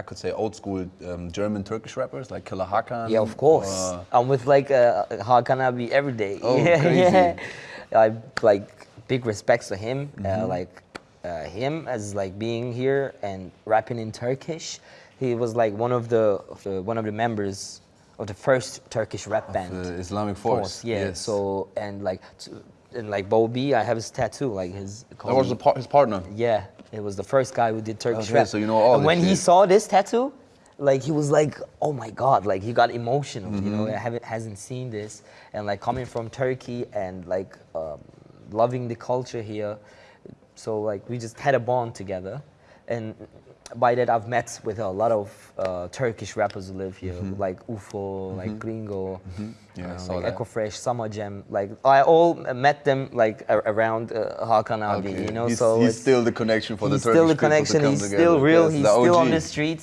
I could say old school um, German Turkish rappers like Killa Hakan. Yeah, of course. or- I'm with like uh, Hakan Abi every day. Oh, yeah, crazy. yeah. I like big respects to him. Mm-hmm. Uh, like uh, him as like being here and rapping in Turkish. He was like one of the, of the one of the members of the first Turkish rap band. the Islamic Force, Yeah. yes. So and like t- and like Boe B, I have his tattoo. Like his. That was his partner. Yeah, it was the first guy who did Turkish Okay, rap. so you know all And when he saw this tattoo, like he was like, "Oh my God!" Like he got emotional. You know, Mm-hmm. I haven't hasn't seen this, and like coming from Turkey and like um, loving the culture here, so like we just had a bond together, and by that I've met with a lot of uh, Turkish rappers who live here, like UFO, like Gringo, Mm-hmm. Yeah, uh, like. Eko Fresh, Summer Cem. Like I all met them like around uh, Hakan Abi, Okay. you know. he's, so he's still the connection for the Turkish still the connection. He's together. still real. Yes, He's still on the streets.